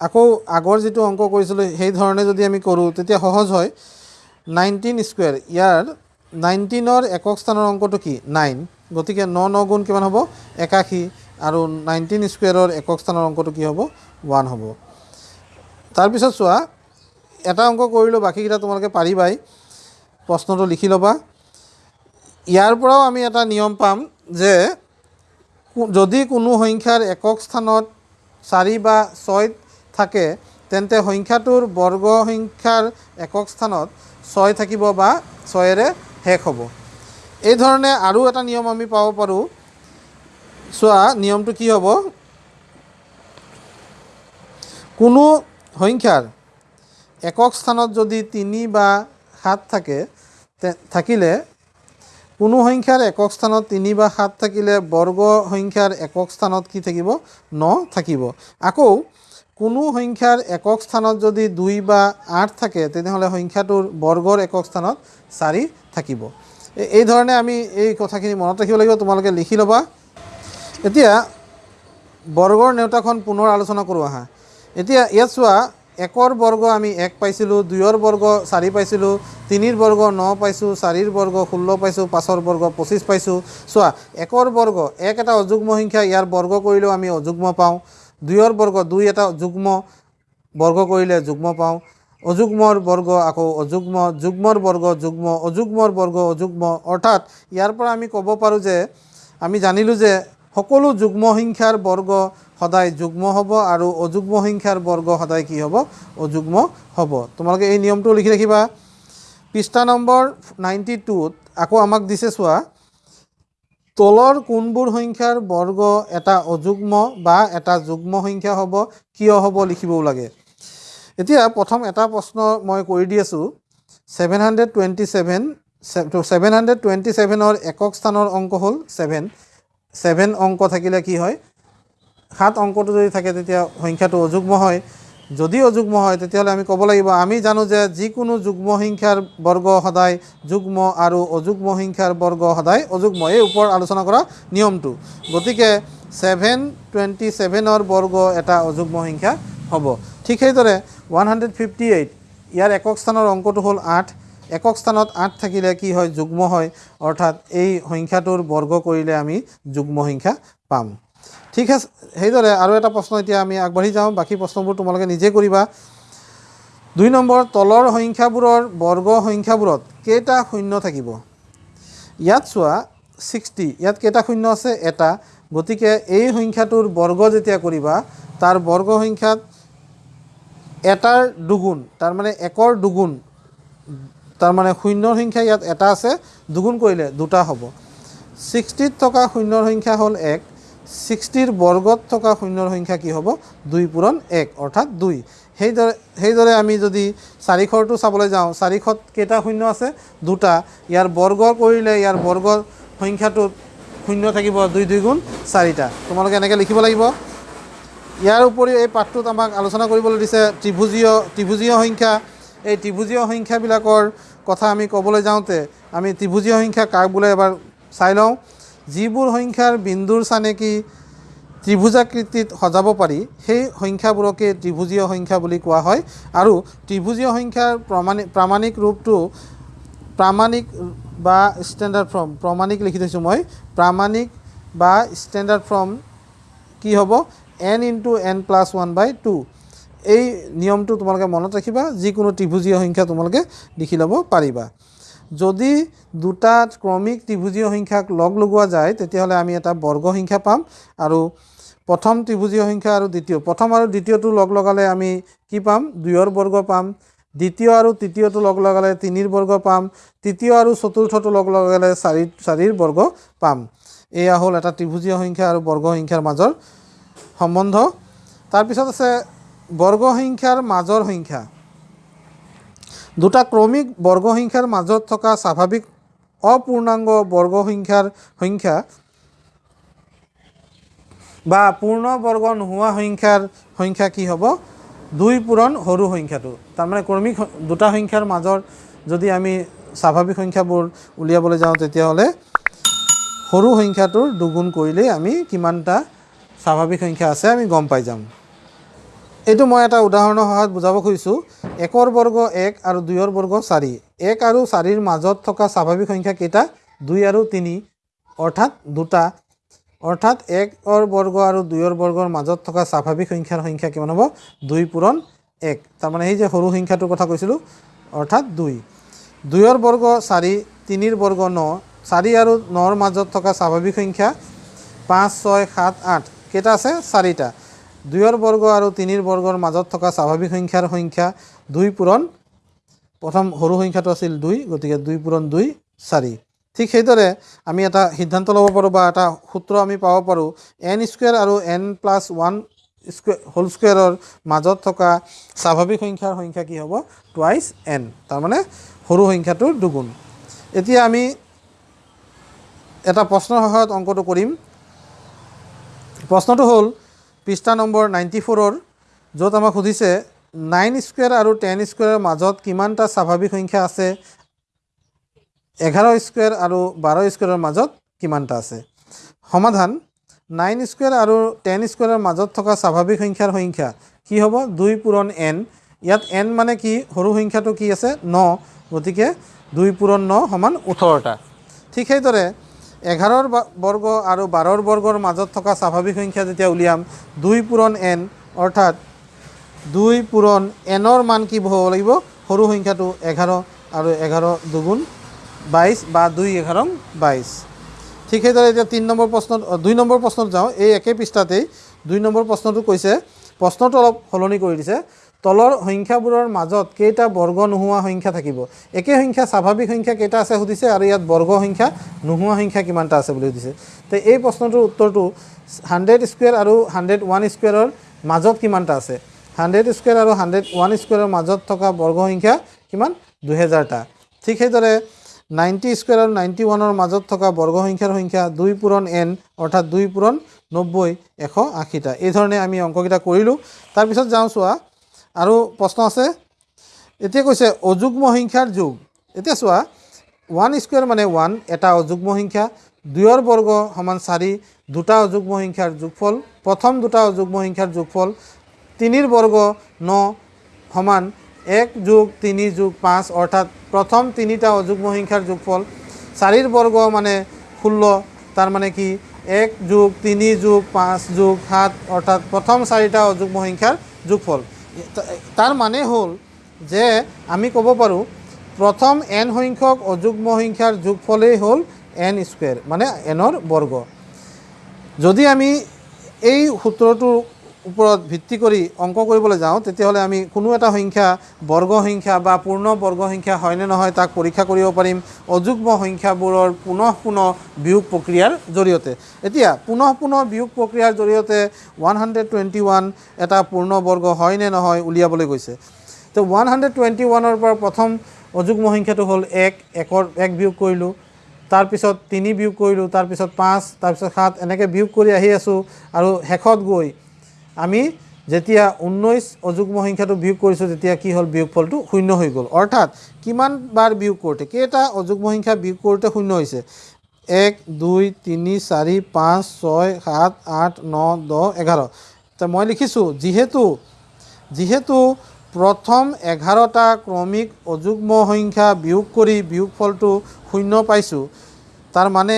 আকৌ আগৰ যিটো অংক কৰিছিলোঁ সেই ধৰণে যদি আমি কৰোঁ তেতিয়া সহজ হয়। নাইনটিন স্কুৱেৰ ইয়াৰ নাইনটিনৰ একক স্থানৰ অংকটো কি? নাইন। গতিকে ন ন গুণ কিমান হ'ব? একাশী। আৰু নাইনটিন স্কুৱেৰৰ একক স্থানৰ অংকটো কি হ'ব? ওৱান হ'ব। তাৰপিছত চোৱা এটা অংক কৰিলোঁ বাকীকেইটা তোমালোকে পাৰিবাই। প্ৰশ্নটো লিখি ল'বা। ইয়াৰ পৰাও আমি এটা নিয়ম পাম যে যদি কোনো সংখ্যাৰ একক স্থানত চাৰি বা ছয় থাকে তেন্তে সংখ্যাটোৰ বৰ্গ সংখ্যাৰ একক স্থানত ছয় থাকিব বা ছয়েৰে শেষ হ'ব। এই ধৰণে আৰু এটা নিয়ম আমি পাব পাৰোঁ। চোৱা নিয়মটো কি হ'ব? কোনো সংখ্যাৰ একক স্থানত যদি তিনি বা সাত থাকে থাকিলে কোনো সংখ্যাৰ একক স্থানত তিনি বা সাত থাকিলে বৰ্গ সংখ্যাৰ একক স্থানত কি থাকিব? ন থাকিব। আকৌ কোনো সংখ্যাৰ একক স্থানত যদি দুই বা আঠ থাকে তেনেহ'লে সংখ্যাটোৰ বৰ্গৰ একক স্থানত চাৰি থাকিব। এই- এই ধৰণে আমি এই কথাখিনি মনত ৰাখিব লাগিব তোমালোকে লিখি ল'বা। এতিয়া বৰ্গৰ নেওতাখন পুনৰ আলোচনা কৰোঁ আহা। এতিয়া ইয়াত চোৱা একৰ বৰ্গ আমি এক পাইছিলোঁ দুইৰ বৰ্গ চাৰি পাইছিলোঁ তিনিৰ বৰ্গ ন পাইছোঁ চাৰিৰ বৰ্গ ষোল্ল পাইছোঁ পাঁচৰ বৰ্গ পঁচিছ পাইছোঁ। চোৱা একৰ বৰ্গ এক এটা অযুগ্ম সংখ্যা ইয়াৰ বৰ্গ কৰিলেও আমি অযুগ্ম পাওঁ। দুইৰ বৰ্গ দুই এটা যুগ্ম বৰ্গ কৰিলে যুগ্ম পাওঁ। অযুগ্মৰ বৰ্গ আকৌ অযুগ্ম যুগ্মৰ বৰ্গ যুগ্ম অযুগ্মৰ বৰ্গ অযুগ্ম। অৰ্থাৎ ইয়াৰ পৰা আমি ক'ব পাৰোঁ যে আমি জানিলোঁ যে সকলো যুগ্ম সংখ্যাৰ বৰ্গ সদায় যুগ্ম হ'ব আৰু অযুগ্ম সংখ্যাৰ বৰ্গ সদায় কি হ'ব? অযুগ্ম হ'ব। তোমালোকে এই নিয়মটো লিখি ৰাখিবা। পৃষ্ঠা নম্বৰ নাইণ্টি টুত আকৌ আমাক দিছে চোৱা তলৰ কোনবোৰ সংখ্যাৰ বৰ্গ এটা অযুগ্ম বা এটা যুগ্ম সংখ্যা হ'ব কিয় হ'ব লিখিবও লাগে। এতিয়া প্ৰথম এটা প্ৰশ্ন মই কৰি দি আছোঁ। Seven hundred twenty seven seven hundred twenty ছেভেনৰ একক স্থানৰ অংক হ'ল ছেভেন। ছেভেন অংক থাকিলে কি হয়? সাত অংকটো যদি থাকে তেতিয়া সংখ্যাটো অযুগ্ম হয়। যদি অযুগ্ম হয় তেতিয়াহ'লে আমি ক'ব লাগিব আমি জানো যে যিকোনো যুগ্ম সংখ্যাৰ বৰ্গ সদায় যুগ্ম আৰু অযুগ্ম সংখ্যাৰ বৰ্গ সদায় অযুগ্ম। এই ওপৰত আলোচনা কৰা নিয়মটো। গতিকে ছেভেন টুৱেণ্টি ছেভেনৰ বৰ্গ এটা অযুগ্ম সংখ্যা হ'ব। ঠিক সেইদৰে ওৱান হাণ্ড্ৰেড ফিফটি এইট ইয়াৰ একক স্থানৰ অংকটো হ'ল আঠ। একক স্থানত আঠ থাকিলে কি হয়? যুগ্ম হয়। অৰ্থাৎ এই সংখ্যাটোৰ বৰ্গ কৰিলে আমি যুগ্ম সংখ্যা পাম। ঠিক আছে সেইদৰে আৰু এটা প্ৰশ্ন এতিয়া আমি আগবাঢ়ি যাওঁ। বাকী প্ৰশ্নবোৰ তোমালোকে নিজে কৰিবা। দুই নম্বৰ তলৰ সংখ্যাবোৰৰ বৰ্গ সংখ্যাবোৰত কেইটা শূন্য থাকিব? ইয়াত চোৱা ছিক্সটি ইয়াত কেইটা শূন্য আছে? এটা। গতিকে এই সংখ্যাটোৰ বৰ্গ যেতিয়া কৰিবা তাৰ বৰ্গ সংখ্যাত এটাৰ দুগুণ তাৰমানে একৰ দুগুণ তাৰমানে শূন্যৰ সংখ্যা ইয়াত এটা আছে দুগুণ কৰিলে দুটা হ'ব। ছিক্সটিত থকা শূন্যৰ সংখ্যা হ'ল এক। ছিক্সটিৰ বৰ্গত থকা শূন্যৰ সংখ্যা কি হ'ব? দুই পূৰণ এক অৰ্থাৎ দুই। সেইদৰে সেইদৰে আমি যদি চাৰিশৰটো চাবলৈ যাওঁ চাৰিশত কেইটা শূন্য আছে? দুটা। ইয়াৰ বৰ্গ কৰিলে ইয়াৰ বৰ্গ সংখ্যাটোত শূন্য থাকিব দুই দুই গুণ চাৰিটা। তোমালোকে এনেকৈ লিখিব লাগিব। ইয়াৰ উপৰিও এই পাঠটোত আমাক আলোচনা কৰিবলৈ দিছে ত্ৰিভুজীয় ত্ৰিভুজীয় সংখ্যা। এই ত্ৰিভুজীয় সংখ্যাবিলাকৰ কথা আমি ক'বলৈ যাওঁতে আমি ত্ৰিভুজীয় সংখ্যা কাক বোলে এবাৰ চাই লওঁ? যিবোৰ সংখ্যাৰ বিন্দুৰ চানেকি ত্ৰিভুজাকৃতিত সজাব পাৰি সেই সংখ্যাবোৰকে ত্ৰিভুজীয় সংখ্যা বুলি কোৱা হয়। আৰু ত্ৰিভুজীয় সংখ্যাৰ প্ৰমাণিক প্ৰামাণিক ৰূপটো প্ৰামাণিক বা ষ্টেণ্ডাৰ্ড ফৰ্ম প্ৰমাণিক লিখি থৈছোঁ মই। প্ৰামাণিক বা ষ্টেণ্ডাৰ্ড ফৰ্ম কি হ'ব? N into n plus one by two. এই নিয়মটো তোমালোকে মনত ৰাখিবা যিকোনো ত্ৰিভুজীয় সংখ্যা তোমালোকে লিখি ল'ব পাৰিবা। যদি দুটা ক্ৰমিক ত্ৰিভুজীয় সংখ্যাক লগ লগোৱা যায় তেতিয়াহ'লে আমি এটা বৰ্গ সংখ্যা পাম। আৰু প্ৰথম ত্ৰিভুজীয় সংখ্যা আৰু দ্বিতীয় প্ৰথম আৰু দ্বিতীয়টো লগ লগালে আমি কি পাম? দুইৰ বৰ্গ পাম। দ্বিতীয় আৰু তৃতীয়টো লগ লগালে তিনিৰ বৰ্গ পাম। তৃতীয় আৰু চতুৰ্থটো লগ লগালে চাৰি চাৰিৰ বৰ্গ পাম। এয়া হ'ল এটা ত্ৰিভুজীয় সংখ্যা আৰু বৰ্গ সংখ্যাৰ মাজৰ সম্বন্ধ। তাৰপিছত আছে বৰ্গ সংখ্যাৰ মাজৰ সংখ্যা। দুটা ক্ৰমিক বৰ্গ সংখ্যাৰ মাজত থকা স্বাভাৱিক অপূৰ্ণাংগ বৰ্গ সংখ্যাৰ সংখ্যা বা পূৰ্ণ বৰ্গ নোহোৱা সংখ্যাৰ সংখ্যা কি হ'ব? দুই পূৰণ সৰু সংখ্যাটো। তাৰমানে ক্ৰমিক স- দুটা সংখ্যাৰ মাজৰ যদি আমি স্বাভাৱিক সংখ্যাবোৰ উলিয়াবলৈ যাওঁ তেতিয়াহ'লে সৰু সংখ্যাটোৰ দুগুণ কৰিলেই আমি কিমানটা স্বাভাৱিক সংখ্যা আছে আমি গম পাই যাম। এইটো মই এটা উদাহৰণৰ সহায়ত বুজাব খুজিছোঁ। একৰ বৰ্গ এক আৰু দুইৰ বৰ্গ চাৰি। এক আৰু চাৰিৰ মাজত থকা স্বাভাৱিক সংখ্যা কেইটা? দুই আৰু তিনি অৰ্থাৎ দুটা। অৰ্থাৎ একৰ বৰ্গ আৰু দুইৰ বৰ্গৰ মাজত থকা স্বাভাৱিক সংখ্যাৰ সংখ্যা কিমান হ'ব? দুই পূৰণ এক। তাৰমানে এই যে সৰু সংখ্যাটোৰ কথা কৈছিলোঁ অৰ্থাৎ দুই। দুইৰ বৰ্গ চাৰি তিনিৰ বৰ্গ ন। চাৰি আৰু নৰ মাজত থকা স্বাভাৱিক সংখ্যা পাঁচ ছয় সাত আঠ। কেইটা আছে? চাৰিটা। দুইৰ বৰ্গ আৰু তিনিৰ বৰ্গৰ মাজত থকা স্বাভাৱিক সংখ্যাৰ সংখ্যা দুই পূৰণ প্ৰথম সৰু সংখ্যাটো আছিল দুই গতিকে দুই পূৰণ দুই চাৰি। ঠিক সেইদৰে আমি এটা সিদ্ধান্ত ল'ব পাৰোঁ বা এটা সূত্ৰ আমি পাব পাৰোঁ এন স্কুৱেৰ আৰু n plus one square whole স্কুৱেৰৰ মাজত থকা স্বাভাৱিক সংখ্যাৰ সংখ্যা কি হ'ব? টুৱাইছ এন তাৰমানে সৰু সংখ্যাটোৰ দুগুণ। এতিয়া আমি এটা প্ৰশ্নৰ সহায়ত অংকটো কৰিম। প্ৰশ্নটো হ'ল পৃষ্ঠা নম্বৰ নাইণ্টি ফ'ৰৰ য'ত আমাক সুধিছে নাইন স্কুৱেৰ আৰু টেন স্কুৱেৰৰ মাজত কিমানটা স্বাভাৱিক সংখ্যা আছে? এঘাৰ স্কুৱেৰ আৰু বাৰ স্কুৱেৰৰ মাজত কিমানটা আছে? সমাধান নাইন স্কুৱেৰ আৰু টেন স্কুৱেৰৰ মাজত থকা স্বাভাৱিক সংখ্যাৰ সংখ্যা কি হ'ব? দুই পূৰণ এন। ইয়াত এন মানে কি? সৰু সংখ্যাটো কি আছে? ন। গতিকে দুই পূৰণ ন সমান ওঠৰটা। ঠিক সেইদৰে এঘাৰৰ বৰ্গ আৰু বাৰৰ বৰ্গৰ মাজত থকা স্বাভাৱিক সংখ্যা যেতিয়া উলিয়াম দুই পূৰণ এন অৰ্থাৎ দুই পূৰণ এনৰ মান কি হ'ব লাগিব? সৰু সংখ্যাটো এঘাৰ আৰু এঘাৰ দুগুণ বাইছ বা দুই এঘাৰ বাইছ। ঠিক সেইদৰে এতিয়া তিনি নম্বৰ প্ৰশ্নত দুই নম্বৰ প্ৰশ্নত যাওঁ। এই একে পৃষ্ঠাতেই দুই নম্বৰ প্ৰশ্নটো কৈছে প্ৰশ্নটো অলপ সলনি কৰি দিছে। তলৰ সংখ্যাবোৰৰ মাজত কেইটা বৰ্গ নোহোৱা সংখ্যা থাকিব। একে সংখ্যা স্বাভাৱিক সংখ্যা কেইটা আছে সুধিছে আৰু ইয়াত বৰ্গ সংখ্যা নোহোৱা সংখ্যা কিমানটা আছে বুলি সুধিছে। তো এই প্ৰশ্নটোৰ উত্তৰটো হাণ্ড্ৰেড স্কুৱেৰ আৰু হাণ্ড্ৰেড ওৱান স্কুৱেৰৰ মাজত কিমানটা আছে? হাণ্ড্ৰেড স্কুৱেৰ আৰু হাণ্ড্ৰেড ওৱান স্কুৱেৰৰ মাজত থকা বৰ্গ সংখ্যা কিমান? দুহেজাৰটা। ঠিক সেইদৰে নাইণ্টি স্কুৱেৰ আৰু নাইণ্টি ওৱানৰ মাজত থকা বৰ্গ সংখ্যাৰ সংখ্যা দুই পূৰণ এন অৰ্থাৎ দুই পূৰণ নব্বৈ এশ আশীটা। এইধৰণে আমি অংককেইটা কৰিলোঁ। তাৰপিছত যাওঁ চোৱা আৰু প্ৰশ্ন আছে এতিয়া কৈছে অযুগ্ম সংখ্যাৰ যোগ। এতিয়া চোৱা ওৱান স্কুৱেৰ মানে ওৱান এটা অযুগ্ম সংখ্যা দুইৰ বৰ্গ সমান চাৰি দুটা অযুগ্ম সংখ্যাৰ যোগফল প্ৰথম দুটা অযুগ্ম সংখ্যাৰ যোগফল তিনিৰ বৰ্গ ন সমান এক যোগ তিনি যোগ পাঁচ অৰ্থাৎ প্ৰথম তিনিটা অযুগ্ম সংখ্যাৰ যোগফল চাৰিৰ বৰ্গ মানে ষোল্ল তাৰ মানে কি এক যোগ তিনি যোগ পাঁচ যোগ সাত অৰ্থাৎ প্ৰথম চাৰিটা অযুগ্ম সংখ্যাৰ যোগফল। তাৰ মানে হ'ল যে আমি ক'ব পাৰোঁ প্ৰথম এন সংখ্যক অযুগ্ম সংখ্যাৰ যোগফলেই হ'ল এন স্কুৱেৰ মানে এনৰ বৰ্গ। যদি আমি এই সূত্ৰটোৰ ওপৰত ভিত্তি কৰি অংক কৰিবলৈ যাওঁ তেতিয়াহ'লে আমি কোনো এটা সংখ্যা বৰ্গ সংখ্যা বা পূৰ্ণ বৰ্গ সংখ্যা হয়নে নহয় তাক পৰীক্ষা কৰিব পাৰিম। অযুগ্ম সংখ্যাবোৰৰ পুনঃ পুনঃ বিয়োগ প্ৰক্ৰিয়াৰ জৰিয়তে। এতিয়া পুনঃ পুনঃ বিয়োগ প্ৰক্ৰিয়াৰ জৰিয়তে ওৱান হাণ্ড্ৰেড টুৱেণ্টি ওৱান এটা পূৰ্ণ বৰ্গ হয় নে নহয় উলিয়াবলৈ গৈছে। তো ওৱান হাণ্ড্ৰেড টুৱেণ্টি ওৱানৰ পৰা প্ৰথম অযুগ্ম সংখ্যাটো হ'ল এক একৰ এক বিয়োগ কৰিলোঁ। তাৰপিছত তিনি বিয়োগ কৰিলোঁ তাৰপিছত পাঁচ তাৰপিছত সাত এনেকৈ বিয়োগ কৰি আহি আছোঁ। আৰু শেষত গৈ আমি যেতিয়া ঊনৈছ অযুগ্ম সংখ্যাটো বিয়োগ কৰিছোঁ তেতিয়া কি হ'ল? বিয়োগফলটো শূন্য হৈ গ'ল। অৰ্থাৎ কিমান বাৰ বিয়োগ কৰোঁতে? কেইটা অযুগ্ম সংখ্যা বিয়োগ কৰোঁতে শূন্য হৈছে? এক দুই তিনি চাৰি পাঁচ ছয় সাত আঠ ন দহ এঘাৰ। তো মই লিখিছোঁ যিহেতু যিহেতু প্ৰথম এঘাৰটা ক্ৰমিক অযুগ্ম সংখ্যা বিয়োগ কৰি বিয়োগফলটো শূন্য পাইছোঁ তাৰ মানে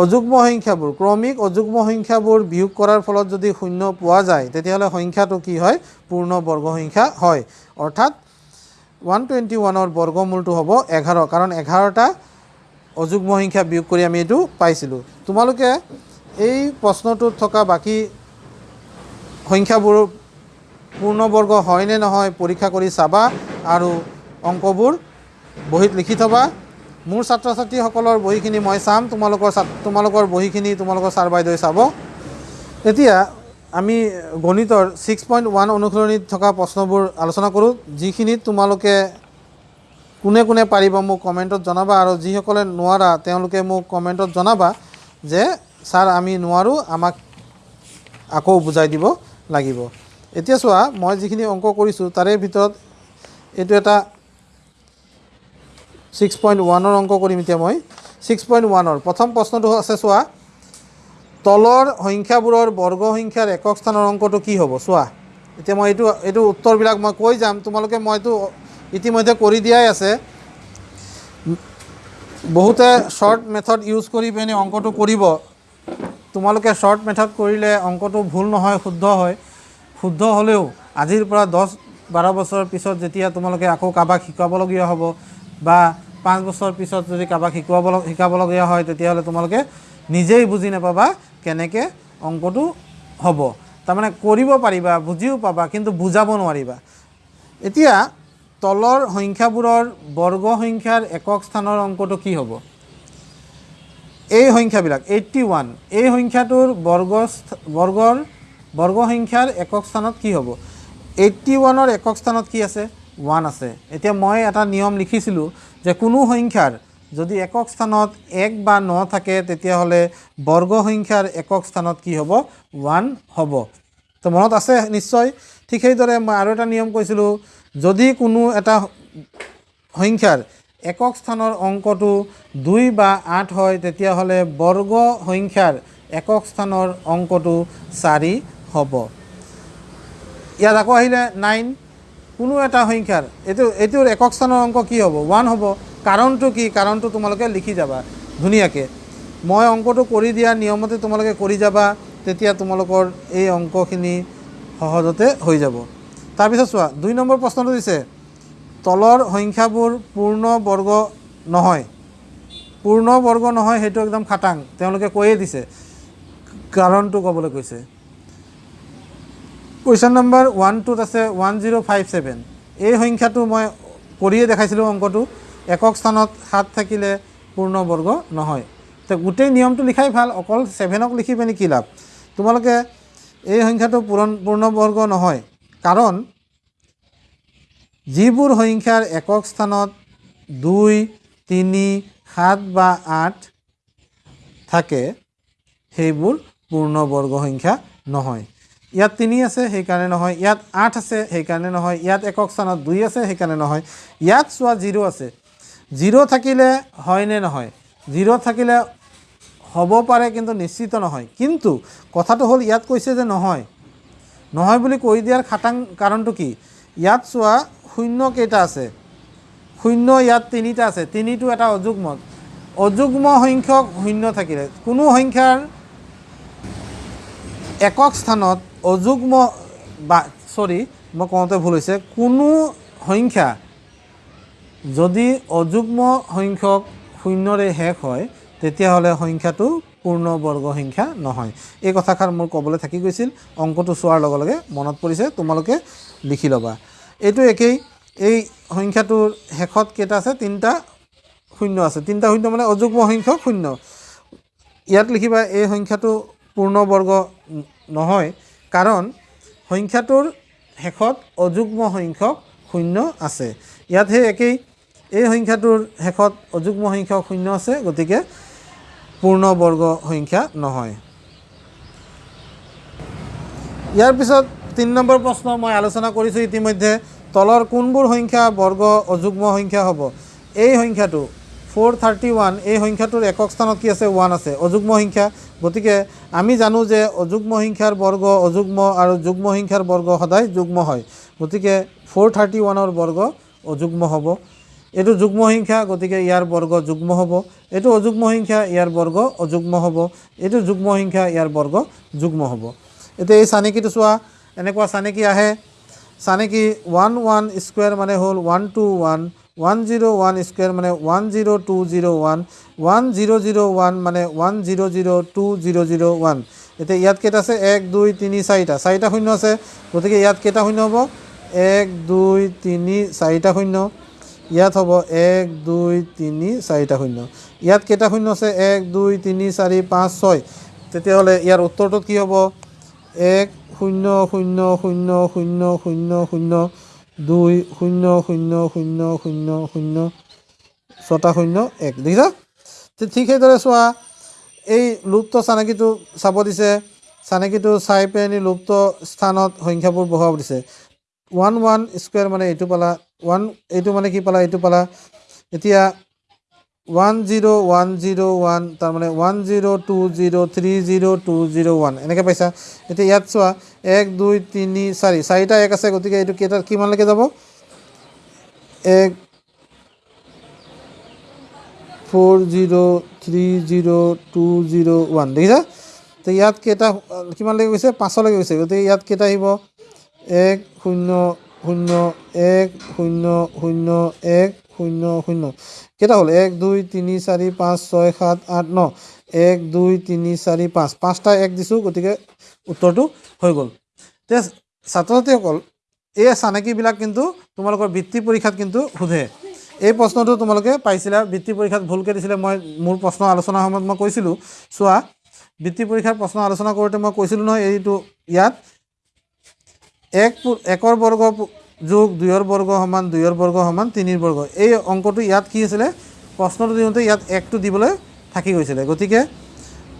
অযুগ্ম সংখ্যাবোৰ ক্ৰমিক অযুগ্ম সংখ্যাবোৰ বিয়োগ কৰাৰ ফলত যদি শূন্য পোৱা যায় তেতিয়াহ'লে সংখ্যাটো কি হয়? পূৰ্ণ বৰ্গ সংখ্যা হয়। অৰ্থাৎ ওৱান টুৱেণ্টি ওৱানৰ বৰ্গমূলটো হ'ব এঘাৰ কাৰণ এঘাৰটা অযুগ্ম সংখ্যা বিয়োগ কৰি আমি এইটো পাইছিলোঁ। তোমালোকে এই প্ৰশ্নটোত থকা বাকী সংখ্যাবোৰ পূৰ্ণবৰ্গ হয় নে নহয় পৰীক্ষা কৰি চাবা আৰু অংকবোৰ বহীত লিখি থবা। মোৰ ছাত্ৰ ছাত্ৰীসকলৰ বহীখিনি মই চাম তোমালোকৰ তোমালোকৰ বহীখিনি তোমালোকৰ ছাৰ বাইদেৱে চাব। এতিয়া আমি গণিতৰ ছিক্স পইণ্ট ওৱান অনুসৰণিত থকা প্ৰশ্নবোৰ আলোচনা কৰোঁ যিখিনিত তোমালোকে কোনে কোনে পাৰিব মোক কমেণ্টত জনাবা আৰু যিসকলে নোৱাৰা তেওঁলোকে মোক কমেণ্টত জনাবা যে ছাৰ আমি নোৱাৰোঁ আমাক আকৌ বুজাই দিব লাগিব। এতিয়া চোৱা মই যিখিনি অংক কৰিছোঁ তাৰে ভিতৰত এইটো এটা ছিক্স পইণ্ট ওৱানৰ অংক কৰিম এতিয়া মই। ছিক্স পইণ্ট ওৱানৰ প্ৰথম প্ৰশ্নটো আছে চোৱা। তলৰ সংখ্যাবোৰৰ বৰ্গ সংখ্যাৰ একক স্থানৰ অংকটো কি হ'ব? চোৱা। এতিয়া মই এইটো এইটো উত্তৰবিলাক মই কৈ যাম। তোমালোকে মইতো ইতিমধ্যে কৰি দিয়াই আছে। বহুতে শ্বৰ্ট মেথড ইউজ কৰি পিনে অংকটো কৰিব। তোমালোকে শ্বৰ্ট মেথড কৰিলে অংকটো ভুল নহয় শুদ্ধ হয়। শুদ্ধ হ'লেও আজিৰ পৰা দহ বাৰ বছৰৰ পিছত যেতিয়া তোমালোকে আকৌ কাৰোবাক শিকাবলগীয়া হ'ব বা পাঁচ বছৰ পিছত যদি কাৰোবাক শিকোৱাব শিকাবলগীয়া হয় তেতিয়াহ'লে তোমালোকে নিজেই বুজি নাপাবা কেনেকৈ অংকটো হ'ব। তাৰমানে কৰিব পাৰিবা বুজিও পাবা কিন্তু বুজাব নোৱাৰিবা। এতিয়া তলৰ সংখ্যাবোৰৰ বৰ্গ সংখ্যাৰ একক স্থানৰ অংকটো কি হ'ব? এই সংখ্যাবিলাক এইট্টি ওৱান এই সংখ্যাটোৰ বৰ্গ বৰ্গৰ বৰ্গ সংখ্যাৰ একক স্থানত কি হ'ব? এইট্টি ওৱানৰ একক স্থানত কি আছে? ওৱান আছে। এতিয়া মই এটা নিয়ম লিখিছিলোঁ যে কোনো সংখ্যাৰ যদি একক স্থানত এক বা ন থাকে তেতিয়াহ'লে বৰ্গ সংখ্যাৰ একক স্থানত কি হ'ব? ওৱান হ'ব। তো মনত আছে নিশ্চয়? ঠিক সেইদৰে মই আৰু এটা নিয়ম কৈছিলোঁ যদি কোনো এটা সংখ্যাৰ একক স্থানৰ অংকটো দুই বা আঠ হয় তেতিয়াহ'লে বৰ্গ সংখ্যাৰ একক স্থানৰ অংকটো চাৰি হ'ব। ইয়াত আকৌ আহিলে নাইন কোনো এটা সংখ্যাৰ এইটো এইটোৰ একক স্থানৰ অংক কি হ'ব? ওৱান হ'ব। কাৰণটো কি? কাৰণটো তোমালোকে লিখি যাবা ধুনীয়াকৈ। মই অংকটো কৰি দিয়া নিয়মতে তোমালোকে কৰি যাবা তেতিয়া তোমালোকৰ এই অংকখিনি সহজতে হৈ যাব। তাৰপিছত চোৱা দুই নম্বৰ প্ৰশ্নটো দিছে তলৰ সংখ্যাবোৰ পূৰ্ণ বৰ্গ নহয়। পূৰ্ণ বৰ্গ নহয় সেইটো একদম খাটাং। তেওঁলোকে কৈয়ে দিছে। কাৰণটো ক'বলৈ কৈছে। কুৱেশ্যন নম্বৰ ওৱান টুত আছে ওৱান জিৰ' ফাইভ ছেভেন এই সংখ্যাটো মই কৰিয়ে দেখাইছিলোঁ অংকটো। একক স্থানত সাত থাকিলে পূৰ্ণ বৰ্গ নহয়। তো গোটেই নিয়মটো লিখাই ভাল অকল ছেভেনক লিখি পিনি কি লাভ? তোমালোকে এই সংখ্যাটো পূৰণ পূৰ্ণ বৰ্গ নহয়। কাৰণ যিবোৰ সংখ্যাৰ একক স্থানত দুই তিনি সাত বা আঠ থাকে সেইবোৰ পূৰ্ণ বৰ্গ সংখ্যা নহয়। ইয়াত তিনি আছে সেইকাৰণে নহয়। ইয়াত আঠ আছে সেইকাৰণে নহয়। ইয়াত একক স্থানত দুই আছে সেইকাৰণে নহয়। ইয়াত চোৱা জিৰ' আছে। জিৰ' থাকিলে হয় নে নহয়? জিৰ' থাকিলে হ'ব পাৰে কিন্তু নিশ্চিত নহয়। কিন্তু কথাটো হ'ল ইয়াত কৈছে যে নহয়। নহয় বুলি কৈ দিয়াৰ খাটাং কাৰণটো কি? ইয়াত চোৱা শূন্য কেইটা আছে। শূন্য ইয়াত তিনিটা আছে। তিনিটো এটা অযুগ্ম। অযুগ্ম সংখ্যক শূন্য থাকিলে। কোনো সংখ্যাৰ একক স্থানত অযুগ্ম বা চৰি মই কওঁতে ভুল হৈছে। কোনো সংখ্যা যদি অযুগ্ম সংখ্যক শূন্যৰে শেষ হয় তেতিয়াহ'লে সংখ্যাটো পূৰ্ণ বৰ্গ সংখ্যা নহয়। এই কথাষাৰ মোৰ ক'বলৈ থাকি গৈছিল। অংকটো চোৱাৰ লগে লগে মনত পৰিছে তোমালোকে লিখি ল'বা। এইটো একেই। এই সংখ্যাটোৰ শেষত কেইটা আছে? তিনিটা শূন্য আছে। তিনিটা শূন্য মানে অযুগ্ম সংখ্যক শূন্য। ইয়াত লিখিবা এই সংখ্যাটো পূৰ্ণ বৰ্গ ন- নহয়। কাৰণ সংখ্যাটোৰ শেষত অযুগ্ম সংখ্যক শূন্য আছে। ইয়াত সেই একেই এই সংখ্যাটোৰ শেষত অযুগ্ম সংখ্যক শূন্য আছে গতিকে পূৰ্ণ বৰ্গ সংখ্যা নহয়। ইয়াৰ পিছত তিনি নম্বৰ প্ৰশ্ন মই আলোচনা কৰিছোঁ ইতিমধ্যে তলৰ কোনবোৰ সংখ্যা বৰ্গ অযুগ্ম সংখ্যা হ'ব? এই সংখ্যাটো ফ'ৰ থাৰ্টি ওৱান এই সংখ্যাটোৰ একক স্থানত কি আছে? ওৱান আছে। অযুগ্ম সংখ্যা। গতিকে আমি জানো যে অযুগ্ম সংখ্যাৰ বৰ্গ অযুগ্ম আৰু যুগ্ম সংখ্যাৰ বৰ্গ সদায় যুগ্ম হয়। গতিকে ফ'ৰ থাৰ্টি ওৱানৰ বৰ্গ অযুগ্ম হ'ব। এইটো যুগ্ম সংখ্যা গতিকে ইয়াৰ বৰ্গ যুগ্ম হ'ব। এইটো অযুগ্ম সংখ্যা ইয়াৰ বৰ্গ অযুগ্ম হ'ব। এইটো যুগ্ম সংখ্যা ইয়াৰ বৰ্গ যুগ্ম হ'ব। এতিয়া এই চানেকিটো চোৱা। এনেকুৱা চানেকি আহে। চানেকি ওৱান ওৱান স্কুৱেৰ মানে হ'ল one two one. One zero' one square মানে one zero' two zero' one one zero' zero' one মানে one zero' zero' two zero' zero' one এতিয়া ইয়াত কেইটা আছে? এক দুই তিনি চাৰিটা। চাৰিটা শূন্য আছে। গতিকে ইয়াত কেইটা শূন্য হ'ব? এক দুই তিনি চাৰিটা শূন্য। ইয়াত হ'ব এক দুই তিনি চাৰিটা শূন্য। ইয়াত কেইটা শূন্য আছে? এক দুই তিনি চাৰি পাঁচ ছয়। তেতিয়াহ'লে ইয়াৰ উত্তৰটোত কি হ'ব? এক শূন্য শূন্য শূন্য শূন্য শূন্য শূন্য। দুই শূন্য শূন্য শূন্য শূন্য শূন্য ছটা শূন্য এক। দেখিছা? ঠিক সেইদৰে চোৱা এই লুপ্ত চানেকিটো চাব দিছে চানেকিটো চাই পিনি লুপ্ত স্থানত সংখ্যাবোৰ বহাব দিছে। ওৱান ওৱান স্কুৱেৰ মানে এইটো পালা ওৱান এইটো মানে কি পালা এইটো পালা। এতিয়া one zero' one zero' one তাৰমানে one zero' two zero' three zero' two zero' one এনেকৈ পাইছা? এতিয়া ইয়াত চোৱা এক দুই তিনি চাৰি। চাৰিটা এক আছে গতিকে এইটো কেইটা কিমানলৈকে যাব? এক four zero' three zero' two zero' one দেখিছা? তো ইয়াত কেইটা কিমানলৈকে গৈছে? পাঁচলৈকে গৈছে। গতিকে ইয়াত কেইটা আহিব? এক শূন্য শূন্য এক শূন্য শূন্য এক শূন্য শূন্য। কেইটা হ'ল? এক দুই তিনি চাৰি পাঁচ ছয় সাত আঠ ন। এক দুই তিনি চাৰি পাঁচ। পাঁচটা এক দিছোঁ গতিকে উত্তৰটো হৈ গ'ল। এতিয়া ছাত্ৰ ছাত্ৰীসকল এই চানেকিবিলাক কিন্তু তোমালোকৰ বৃত্তি পৰীক্ষাত কিন্তু সোধে। এই প্ৰশ্নটো তোমালোকে পাইছিলা বৃত্তি পৰীক্ষাত ভুলকৈ দিছিলে। মই মোৰ প্ৰশ্ন আলোচনাৰ সময়ত মই কৈছিলোঁ। চোৱা বৃত্তি পৰীক্ষাৰ প্ৰশ্ন আলোচনা কৰোঁতে মই কৈছিলোঁ নহয় এইটো ইয়াত। এক একৰ বৰ্গ যোগ দুইৰ বৰ্গ সমান দুইৰ বৰ্গ সমান তিনিৰ বৰ্গ। এই অংকটো ইয়াত কি আছিলে? প্ৰশ্নটো দিওঁতে ইয়াত একটো দিবলৈ থাকি গৈছিলে। গতিকে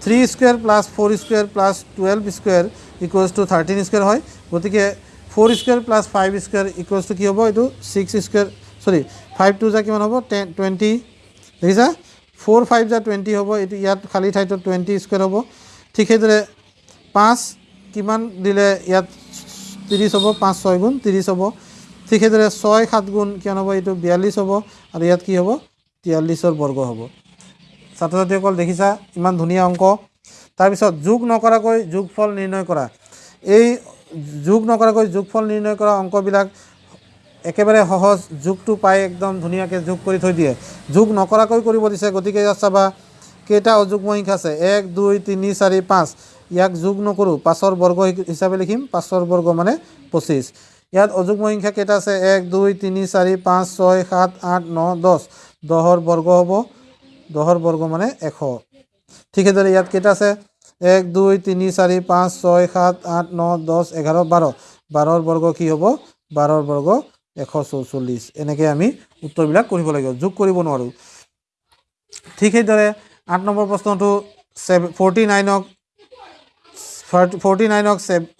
three square plus four square plus twelve square equals to thirteen square হয়। গতিকে four square plus five square equals to কি হ'ব? এইটো six square sorry five two যা কিমান হ'ব? টেন টুৱেণ্টি দেখিছা? ফ'ৰ ফাইভ যা টুৱেণ্টি হ'ব। এইটো ইয়াত খালী ঠাইটোত টুৱেণ্টি স্কুৱেৰ হ'ব। ঠিক সেইদৰে পাঁচ কিমান দিলে ইয়াত ত্ৰিছ হ'ব? পাঁচ ছয় গুণ ত্ৰিছ হ'ব। ঠিক সেইদৰে ছয় সাত গুণ কিমান হ'ব এইটো বিয়াল্লিছ হ'ব আৰু ইয়াত কি হ'ব? তিয়াল্লিছৰ বৰ্গ হ'ব। ছাত্ৰ ছাত্ৰীসকল দেখিছা ইমান ধুনীয়া অংক। তাৰপিছত যোগ নকৰাকৈ যোগফল নিৰ্ণয় কৰা। এই যোগ নকৰাকৈ যোগফল নিৰ্ণয় কৰা অংকবিলাক একেবাৰে সহজ। যোগটো পাই একদম ধুনীয়াকৈ যোগ কৰি থৈ দিয়ে। যোগ নকৰাকৈ কৰিব দিছে গতিকে ইয়াত চাবা কেইটা অযুগ্ম সংখ্যা আছে? এক দুই তিনি চাৰি পাঁচ। ইয়াক যোগ নকৰোঁ পাঁচৰ বৰ্গ হিচাপে লিখিম পাঁচৰ বৰ্গ মানে পঁচিছ। ইয়াত অযুগ্ম সংখ্যা কেইটা আছে? এক দুই তিনি চাৰি পাঁচ ছয় সাত আঠ ন দহ। দহৰ বৰ্গ হ'ব। দহৰ বৰ্গ মানে এশ। ঠিক সেইদৰে ইয়াত কেইটা আছে? এক দুই তিনি চাৰি পাঁচ ছয় সাত আঠ ন দহ এঘাৰ বাৰ। বাৰৰ বৰ্গ কি হ'ব? বাৰৰ বৰ্গ এশ চৌচল্লিছ। এনেকৈ আমি উত্তৰবিলাক কৰিব লাগিব। যোগ কৰিব নোৱাৰোঁ। ঠিক সেইদৰে আঠ নম্বৰ প্ৰশ্নটো ছেভ ফৰ্টি নাইনক ফৰ্টি নাইনক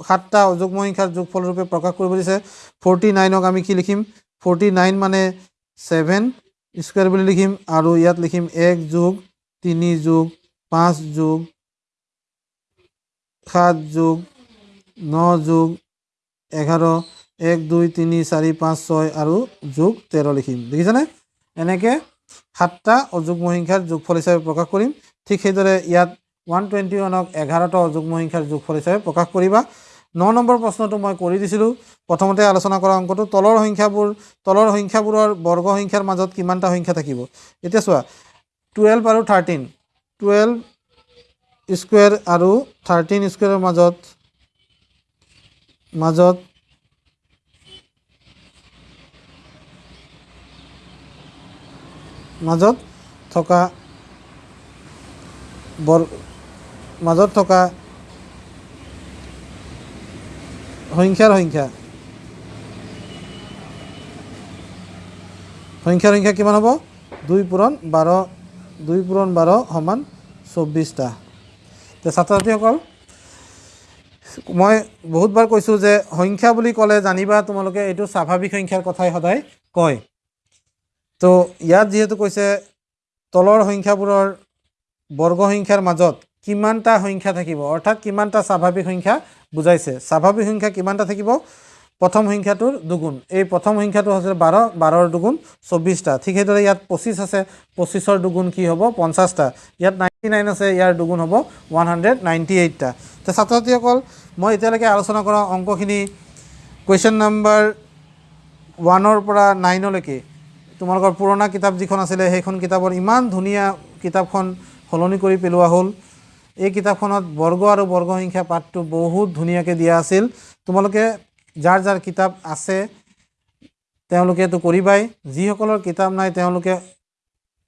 সাতটা অযুগ্ম সংখ্যাৰ যোগফল ৰূপে প্ৰকাশ কৰিব দিছে। ফৰ্টি নাইনক আমি কি লিখিম? ফৰ্টি নাইন মানে ছেভেন স্কুৱেৰ বুলি লিখিম আৰু ইয়াত লিখিম এক যোগ তিনি যোগ পাঁচ যোগ সাত যোগ ন যোগ এঘাৰ এক দুই তিনি চাৰি পাঁচ ছয় আৰু যোগ তেৰ লিখিম। দেখিছেনে? এনেকৈ সাতটা অযুগ্ম সংখ্যাৰ যোগফল হিচাপে প্ৰকাশ কৰিম। ঠিক সেইদৰে ইয়াত ওৱান টুৱেণ্টি ওৱানক এঘাৰটা অযুগ্ম সংখ্যাৰ যোগফল হিচাপে প্ৰকাশ কৰিবা। ন নম্বৰ প্ৰশ্নটো মই কৰি দিছিলোঁ। প্ৰথমতে আলোচনা কৰা অংকটো তলৰ সংখ্যাবোৰ তলৰ সংখ্যাবোৰৰ বৰ্গ সংখ্যাৰ মাজত কিমানটা সংখ্যা থাকিব? এতিয়া চোৱা টুৱেল্ভ আৰু থাৰ্টিন টুৱেল্ভ স্কুৱেৰ আৰু থাৰ্টিন স্কুৱেৰৰ মাজত মাজত মাজত থকা বৰ মাজত থকা সংখ্যাৰ সংখ্যা। সংখ্যাৰ সংখ্যা কিমান হ'ব? দুই পূৰণ বাৰ দুই পূৰণ বাৰ সমান চৌব্বিছটা তে ছাত্ৰ ছাত্ৰীসকল মই বহুতবাৰ কৈছোঁ যে সংখ্যা বুলি ক'লে জানিবা তোমালোকে এইটো স্বাভাৱিক সংখ্যাৰ কথাই সদায় কয়। তো ইয়াত যিহেতু কৈছে তলৰ সংখ্যাবোৰৰ বৰ্গ সংখ্যাৰ মাজত কিমানটা সংখ্যা থাকিব? অৰ্থাৎ কিমানটা স্বাভাৱিক সংখ্যা বুজাইছে? স্বাভাৱিক সংখ্যা কিমানটা থাকিব? প্ৰথম সংখ্যাটোৰ দুগুণ। এই প্ৰথম সংখ্যাটো হৈছে বাৰ বাৰৰ দুগুণ চৌব্বিছটা ঠিক সেইদৰে ইয়াত পঁচিছ আছে। পঁচিছৰ দুগুণ কি হ'ব? পঞ্চাছটা। ইয়াত নাইণ্টি নাইন আছে ইয়াৰ দুগুণ হ'ব ওৱান হাণ্ড্ৰেড নাইণ্টি এইটটা তো ছাত্ৰ ছাত্ৰীসকল মই এতিয়ালৈকে আলোচনা কৰা অংকখিনি কুৱেশ্যন নাম্বাৰ ওৱানৰ পৰা নাইনলৈকে তোমালোকৰ পুৰণা কিতাপ যিখন আছিলে সেইখন কিতাপৰ ইমান ধুনীয়া কিতাপখন সলনি কৰি পেলোৱা হ'ল। এই কিতাপখনত বৰ্গ আৰু বৰ্গ সংখ্যা পাঠটো বহুত ধুনীয়াকৈ দিয়া আছিল। তোমালোকে যাৰ যাৰ কিতাপ আছে তেওঁলোকেতো কৰিবাই। যিসকলৰ কিতাপ নাই তেওঁলোকে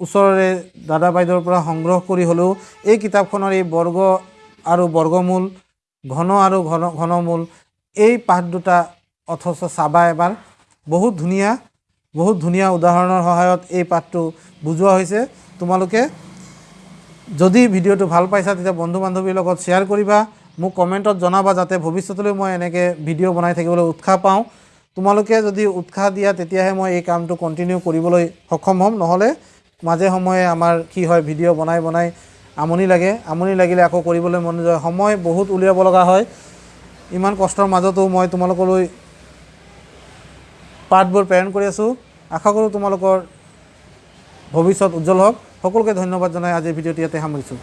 ওচৰৰে দাদা বাইদেউৰ পৰা সংগ্ৰহ কৰি হ'লেও এই কিতাপখনৰ এই বৰ্গ আৰু বৰ্গমূল ঘন আৰু ঘন ঘনমূল এই পাঠ দুটা অথচ চাবা এবাৰ। বহুত ধুনীয়া বহুত ধুনীয়া উদাহৰণৰ সহায়ত এই পাঠটো বুজোৱা হৈছে। তোমালোকে যদি ভিডিঅ'টো ভাল পাইছা তেতিয়া বন্ধু বান্ধৱীৰ লগত শ্বেয়াৰ কৰিবা মোক কমেণ্টত জনাবা যাতে ভৱিষ্যতলৈ মই এনেকৈ ভিডিঅ' বনাই থাকিবলৈ উৎসাহ পাওঁ। তোমালোকে যদি উৎসাহ দিয়া তেতিয়াহে মই এই কামটো কণ্টিনিউ কৰিবলৈ সক্ষম হ'ম। নহ'লে মাজে সময়ে আমাৰ কি হয় ভিডিঅ' বনাই বনাই আমনি লাগে। আমনি লাগিলে আকৌ কৰিবলৈ মন যায়। সময় বহুত উলিয়াব লগা হয়। ইমান কষ্টৰ মাজতো মই তোমালোকলৈ পাঠবোৰ প্ৰেৰণ কৰি আছোঁ। আশা কৰোঁ তোমালোকৰ ভৱিষ্যত উজ্জ্বল হওক। সকলোকে ধন্যবাদ জনাই আজিৰ ভিডিঅ'টি ইয়াতে সামৰিছোঁ।